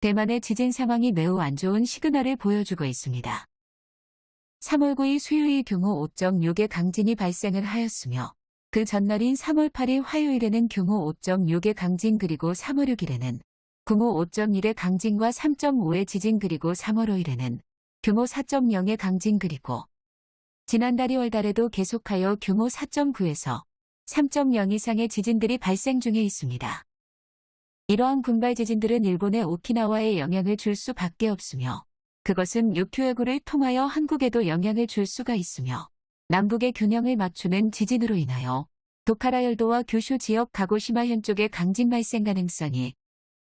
대만의 지진 상황이 매우 안 좋은 시그널을 보여주고 있습니다. 3월 9일 수요일 규모 5.6의 강진이 발생을 하였으며 그 전날인 3월 8일 화요일에는 규모 5.6의 강진 그리고 3월 6일에는 규모 5.1의 강진과 3.5의 지진 그리고 3월 5일에는 규모 4.0의 강진 그리고 지난달 2월 달에도 계속하여 규모 4.9에서 3.0 이상의 지진들이 발생 중에 있습니다. 이러한 군발 지진들은 일본의 오키나와에 영향을 줄 수밖에 없으며 그것은 육교해구를 통하여 한국에도 영향을 줄 수가 있으며 남북의 균형을 맞추는 지진으로 인하여 도카라 열도와 규슈 지역 가고시마 현 쪽의 강진 발생 가능성이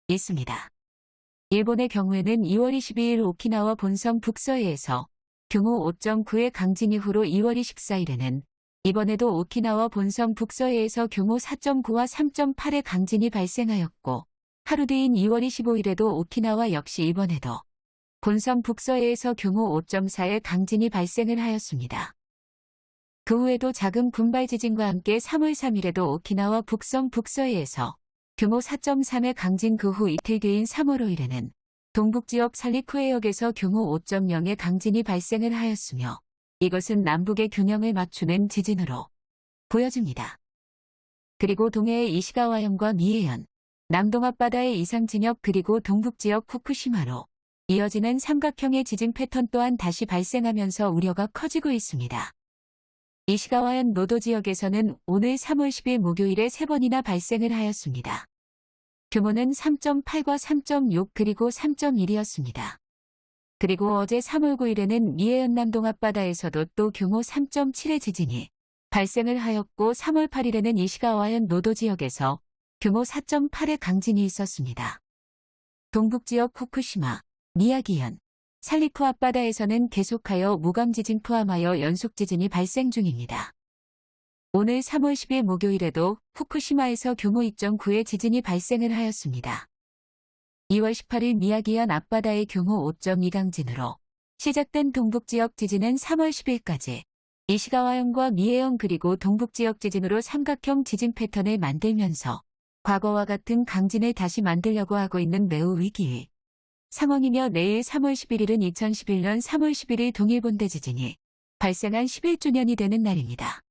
있습니다. 일본의 경우에는 2월 22일 오키나와 본섬 북서해에서 규모 5.9의 강진 이후로 2월 24일에는 이번에도 오키나와 본섬 북서해에서 규모 4.9와 3.8의 강진이 발생하였고 하루 뒤인 2월 25일에도 오키나와 역시 이번에도 본섬 북서해에서 규모 5.4의 강진이 발생을 하였습니다. 그 후에도 작은 군발 지진과 함께 3월 3일에도 오키나와 북섬 북서해에서 규모 4.3의 강진 그 후 이틀 뒤인 3월 5일에는 동북지역 살리쿠해역에서 규모 5.0의 강진이 발생을 하였으며 이것은 남북의 균형을 맞추는 지진으로 보여집니다. 그리고 동해의 이시가와현과 미해현, 남동 앞바다의 이상 진역 그리고 동북 지역 후쿠시마로 이어지는 삼각형의 지진 패턴 또한 다시 발생하면서 우려가 커지고 있습니다. 이시가와현 노도 지역에서는 오늘 3월 10일 목요일에 3번이나 발생을 하였습니다. 규모는 3.8과 3.6 그리고 3.1이었습니다. 그리고 어제 3월 9일에는 미해현 남동 앞바다에서도 또 규모 3.7의 지진이 발생을 하였고 3월 8일에는 이시가와현 노도 지역에서 규모 4.8의 강진이 있었습니다. 동북지역 후쿠시마, 미야기현, 살리쿠 앞바다에서는 계속하여 무감지진 포함하여 연속지진이 발생 중입니다. 오늘 3월 10일 목요일에도 후쿠시마에서 규모 2.9의 지진이 발생을 하였습니다. 2월 18일 미야기현 앞바다의 규모 5.2 강진으로 시작된 동북지역 지진은 3월 10일까지 이시가와현과 미해현 그리고 동북지역 지진으로 삼각형 지진 패턴을 만들면서 과거와 같은 강진을 다시 만들려고 하고 있는 매우 위기의 상황이며 내일 3월 11일은 2011년 3월 11일 동일본대 지진이 발생한 11주년이 되는 날입니다.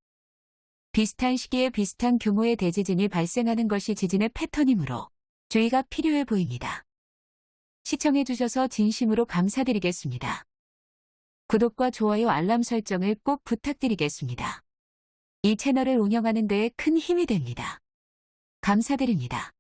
비슷한 시기에 비슷한 규모의 대지진이 발생하는 것이 지진의 패턴이므로 주의가 필요해 보입니다. 시청해주셔서 진심으로 감사드리겠습니다. 구독과 좋아요 알람 설정을 꼭 부탁드리겠습니다. 이 채널을 운영하는 데에 큰 힘이 됩니다. 감사드립니다.